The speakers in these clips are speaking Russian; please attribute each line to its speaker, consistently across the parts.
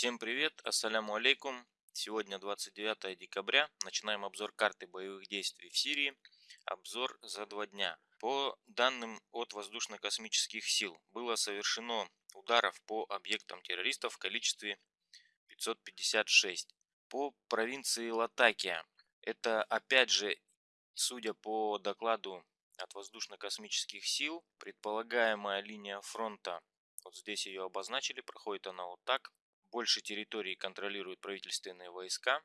Speaker 1: Всем привет, ассаляму алейкум. Сегодня 29 декабря. Начинаем обзор карты боевых действий в Сирии. Обзор за два дня. По данным от воздушно-космических сил было совершено ударов по объектам террористов в количестве 556. По провинции Латакия. Это опять же, судя по докладу от воздушно-космических сил, предполагаемая линия фронта вот здесь ее обозначили, проходит она вот так. Больше территории контролируют правительственные войска.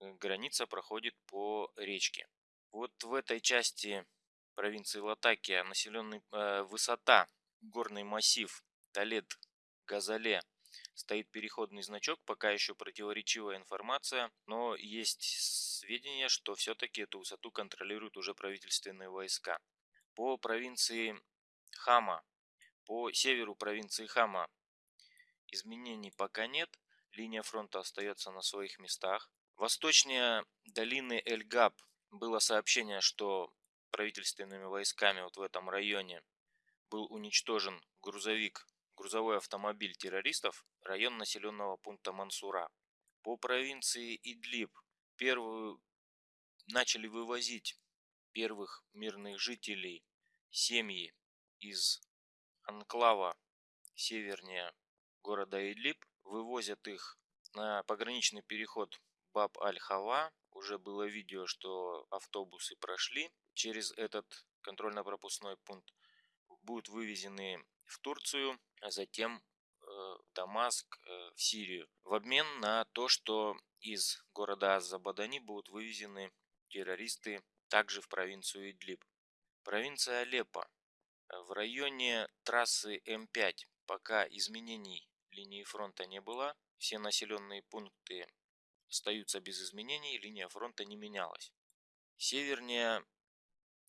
Speaker 1: Э, граница проходит по речке. Вот в этой части провинции Латакия населенный, э, высота, горный массив Талет Газале стоит переходный значок, пока еще противоречивая информация, но есть сведения, что все-таки эту высоту контролируют уже правительственные войска. По провинции Хама по северу провинции Хама изменений пока нет, линия фронта остается на своих местах. Восточнее долины Эль-Габ было сообщение, что правительственными войсками вот в этом районе был уничтожен грузовик, грузовой автомобиль террористов, район населенного пункта Мансура. По провинции Идлиб первую начали вывозить первых мирных жителей, семьи из анклава севернее города Идлиб. Вывозят их на пограничный переход Баб-Аль-Хава. Уже было видео, что автобусы прошли через этот контрольно-пропускной пункт. Будут вывезены в Турцию, а затем э, в Дамаск, э, в Сирию. В обмен на то, что из города Азабадани будут вывезены террористы также в провинцию Идлиб. Провинция Алеппо в районе трассы М5 пока изменений линии фронта не было. Все населенные пункты остаются без изменений, линия фронта не менялась. Севернее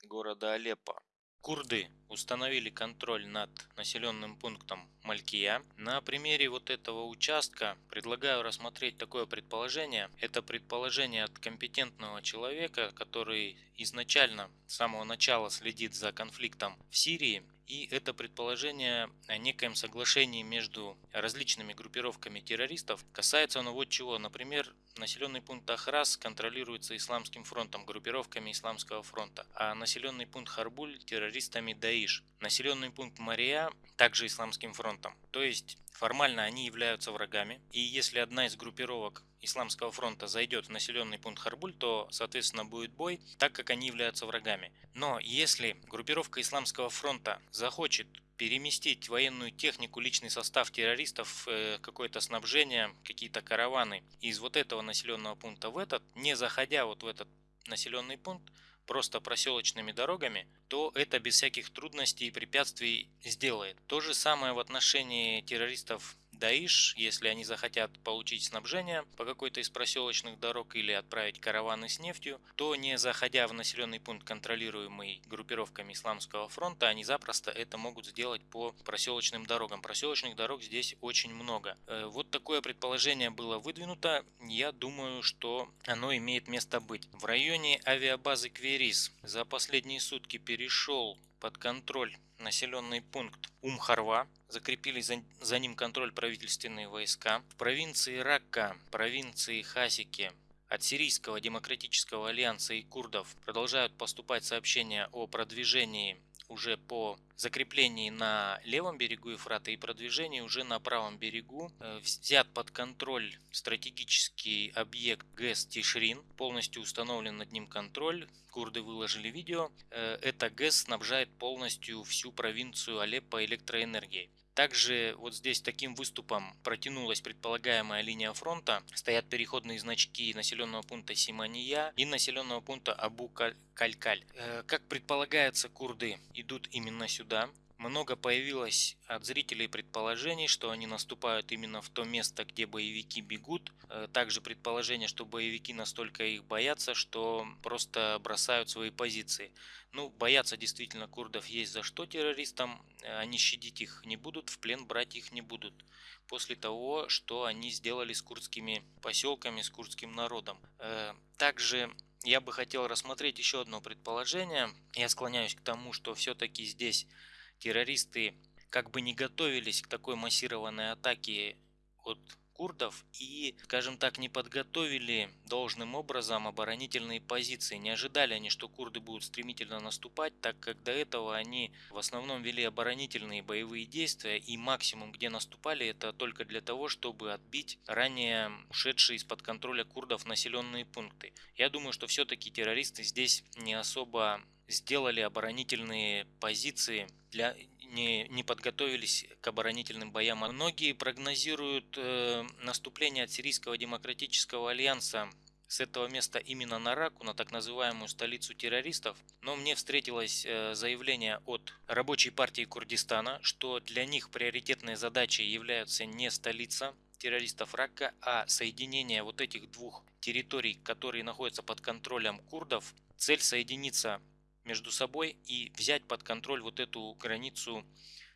Speaker 1: города Алеппо Курды установили контроль над населенным пунктом Малькия. На примере вот этого участка предлагаю рассмотреть такое предположение. Это предположение от компетентного человека, который изначально с самого начала следит за конфликтом в Сирии и это предположение о некоем соглашении между различными группировками террористов. Касается оно вот чего. Например, населенный пункт Ахрас контролируется Исламским фронтом, группировками Исламского фронта, а населенный пункт Харбуль террористами Даиш. Населенный пункт Мария также Исламским фронтом. То есть формально они являются врагами. И если одна из группировок Исламского фронта зайдет в населенный пункт Харбуль, то, соответственно, будет бой, так как они являются врагами. Но если группировка Исламского фронта захочет переместить военную технику, личный состав террористов, э, какое-то снабжение, какие-то караваны из вот этого населенного пункта в этот, не заходя вот в этот населенный пункт, просто проселочными дорогами, то это без всяких трудностей и препятствий сделает. То же самое в отношении террористов Даиш, если они захотят получить снабжение по какой-то из проселочных дорог или отправить караваны с нефтью, то не заходя в населенный пункт, контролируемый группировками Исламского фронта, они запросто это могут сделать по проселочным дорогам. Проселочных дорог здесь очень много. Э, вот такое предположение было выдвинуто. Я думаю, что оно имеет место быть. В районе авиабазы Кверис за последние сутки перешел под контроль населенный пункт Умхарва, закрепили за, за ним контроль правительственные войска. В провинции Ракка, провинции Хасики от Сирийского демократического альянса и курдов продолжают поступать сообщения о продвижении уже по закреплении на левом берегу Ефрата и продвижении уже на правом берегу. Э, взят под контроль стратегический объект ГЭС Тишрин, полностью установлен над ним контроль. Курды выложили видео. Э, это ГЭС снабжает полностью всю провинцию Алеппо электроэнергией. Также вот здесь таким выступом протянулась предполагаемая линия фронта. Стоят переходные значки населенного пункта Симания и населенного пункта Абу-Калькаль. Э, как предполагается, курды идут именно сюда. Много появилось от зрителей предположений, что они наступают именно в то место, где боевики бегут. Э, также предположение, что боевики настолько их боятся, что просто бросают свои позиции. Ну, бояться действительно курдов есть за что террористам. Они щадить их не будут, в плен брать их не будут. После того, что они сделали с курдскими поселками, с курдским народом. Э, также я бы хотел рассмотреть еще одно предположение. Я склоняюсь к тому, что все-таки здесь террористы как бы не готовились к такой массированной атаке от курдов и, скажем так, не подготовили должным образом оборонительные позиции. Не ожидали они, что курды будут стремительно наступать, так как до этого они в основном вели оборонительные боевые действия и максимум, где наступали, это только для того, чтобы отбить ранее ушедшие из-под контроля курдов населенные пункты. Я думаю, что все-таки террористы здесь не особо сделали оборонительные позиции для не, не подготовились к оборонительным боям. Многие прогнозируют э, наступление от Сирийского демократического альянса с этого места именно на Раку, на так называемую столицу террористов. Но мне встретилось э, заявление от рабочей партии Курдистана, что для них приоритетной задачей является не столица террористов Рака, а соединение вот этих двух территорий, которые находятся под контролем курдов. Цель соединиться между собой и взять под контроль вот эту границу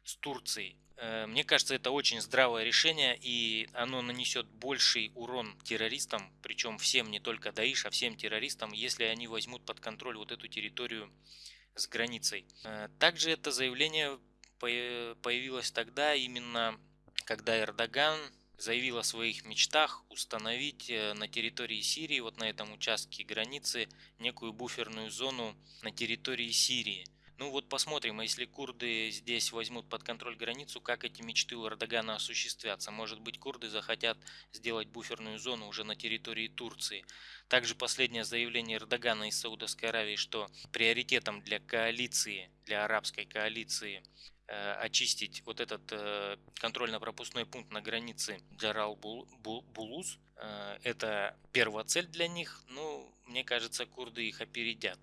Speaker 1: с Турцией. Э, мне кажется, это очень здравое решение, и оно нанесет больший урон террористам, причем всем, не только Даиш, а всем террористам, если они возьмут под контроль вот эту территорию с границей. Э, также это заявление появилось тогда, именно когда Эрдоган заявил о своих мечтах установить э, на территории Сирии, вот на этом участке границы, некую буферную зону на территории Сирии. Ну вот посмотрим, а если курды здесь возьмут под контроль границу, как эти мечты у Эрдогана осуществятся. Может быть курды захотят сделать буферную зону уже на территории Турции. Также последнее заявление Эрдогана из Саудовской Аравии, что приоритетом для коалиции, для арабской коалиции очистить вот этот э, контрольно-пропускной пункт на границе Джарал-Булуз. Э, это первая цель для них, ну, мне кажется, курды их опередят.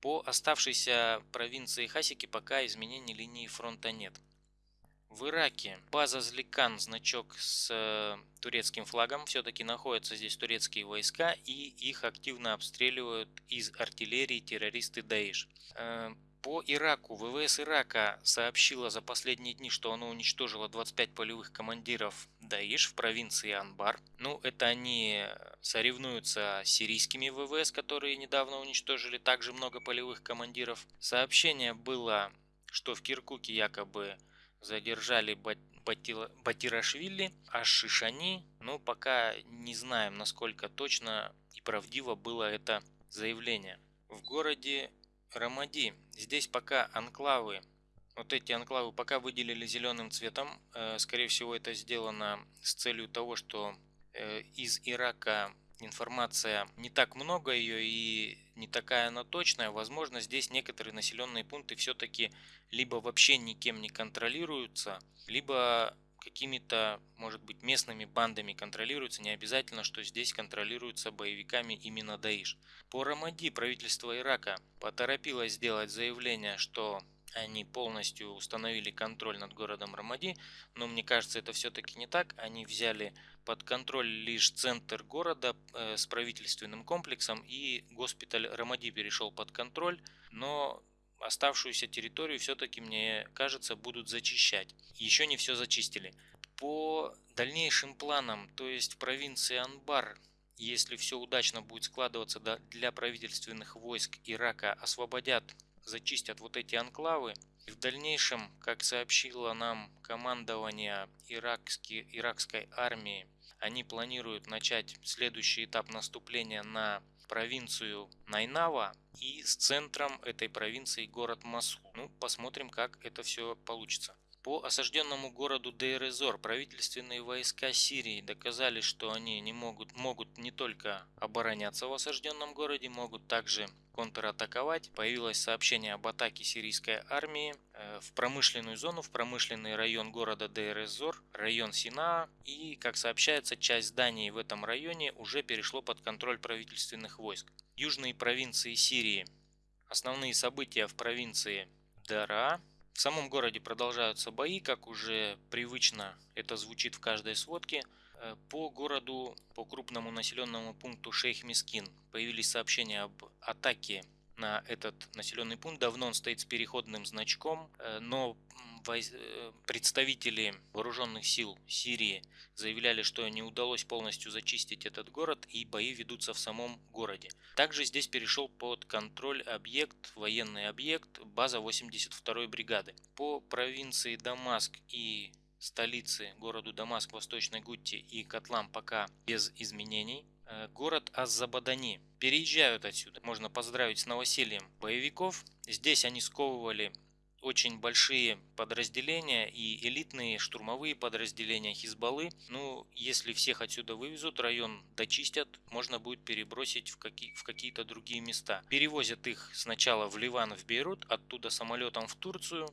Speaker 1: По оставшейся провинции Хасики пока изменений линии фронта нет. В Ираке база Зликан, значок с турецким флагом, все-таки находятся здесь турецкие войска и их активно обстреливают из артиллерии террористы Даиш. По Ираку ВВС Ирака сообщила за последние дни, что оно уничтожило 25 полевых командиров Даиш в провинции Анбар. Ну, это они соревнуются с сирийскими ВВС, которые недавно уничтожили также много полевых командиров. Сообщение было, что в Киркуке якобы задержали Батирашвили, а Шишани, ну, пока не знаем, насколько точно и правдиво было это заявление. В городе Рамади. Здесь пока анклавы, вот эти анклавы пока выделили зеленым цветом. Э, скорее всего это сделано с целью того, что э, из Ирака информация не так много ее и не такая она точная. Возможно здесь некоторые населенные пункты все-таки либо вообще никем не контролируются, либо какими-то, может быть, местными бандами контролируется, не обязательно, что здесь контролируются боевиками именно Даиш. По Рамади правительство Ирака поторопилось сделать заявление, что они полностью установили контроль над городом Рамади, но мне кажется это все-таки не так. Они взяли под контроль лишь центр города э, с правительственным комплексом и госпиталь Рамади перешел под контроль, но оставшуюся территорию все-таки, мне кажется, будут зачищать. Еще не все зачистили. По дальнейшим планам, то есть в провинции Анбар, если все удачно будет складываться для правительственных войск Ирака, освободят, зачистят вот эти анклавы. И в дальнейшем, как сообщило нам командование иракски, иракской армии, они планируют начать следующий этап наступления на провинцию Найнава и с центром этой провинции город Масул. Ну, посмотрим, как это все получится. По осажденному городу Дейрезор правительственные войска Сирии доказали, что они не могут, могут не только обороняться в осажденном городе, могут также контратаковать. Появилось сообщение об атаке сирийской армии э, в промышленную зону, в промышленный район города Дейрезор, район Синаа. И, как сообщается, часть зданий в этом районе уже перешло под контроль правительственных войск. Южные провинции Сирии. Основные события в провинции Дара, в самом городе продолжаются бои, как уже привычно это звучит в каждой сводке. Э, по городу, по крупному населенному пункту Шейх Мискин появились сообщения об атаке на этот населенный пункт. Давно он стоит с переходным значком, э, но представители вооруженных сил Сирии заявляли, что не удалось полностью зачистить этот город и бои ведутся в самом городе. Также здесь перешел под контроль объект, военный объект, база 82-й бригады. По провинции Дамаск и столицы, городу Дамаск, Восточной Гутти и котлам пока без изменений. Э, город Аззабадани. Переезжают отсюда. Можно поздравить с новосельем боевиков. Здесь они сковывали очень большие подразделения и элитные штурмовые подразделения Хизбаллы. Ну, если всех отсюда вывезут, район дочистят, можно будет перебросить в, какие, в какие-то другие места. Перевозят их сначала в Ливан, в Бейрут, оттуда самолетом в Турцию.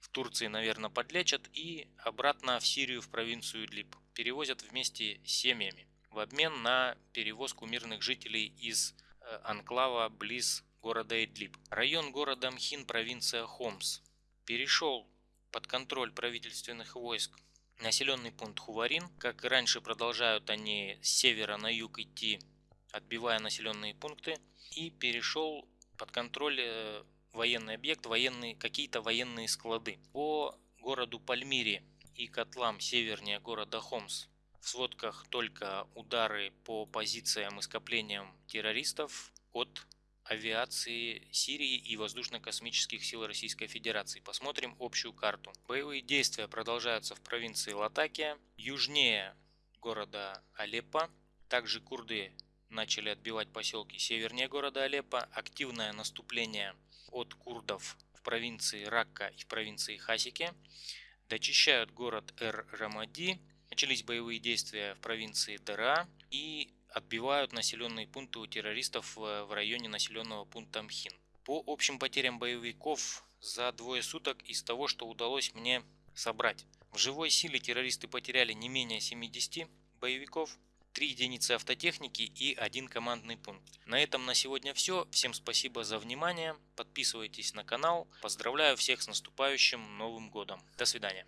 Speaker 1: В Турции, наверное, подлечат и обратно в Сирию, в провинцию Идлиб. Перевозят вместе с семьями в обмен на перевозку мирных жителей из э, анклава близ города Идлиб. Район города Мхин, провинция Хомс, перешел под контроль правительственных войск населенный пункт Хуварин. Как и раньше, продолжают они с севера на юг идти, отбивая населенные пункты. И перешел под контроль э, военный объект, военные, какие-то военные склады. По городу Пальмире и котлам севернее города Хомс в сводках только удары по позициям и скоплениям террористов от авиации Сирии и воздушно-космических сил Российской Федерации. Посмотрим общую карту. Боевые действия продолжаются в провинции Латакия, южнее города Алеппо. Также курды начали отбивать поселки севернее города Алеппо. Активное наступление от курдов в провинции Ракка и в провинции Хасики. Дочищают город Эр-Рамади. Начались боевые действия в провинции Дара и отбивают населенные пункты у террористов в районе населенного пункта Мхин. По общим потерям боевиков за двое суток из того, что удалось мне собрать. В живой силе террористы потеряли не менее 70 боевиков, 3 единицы автотехники и один командный пункт. На этом на сегодня все. Всем спасибо за внимание. Подписывайтесь на канал. Поздравляю всех с наступающим Новым Годом. До свидания.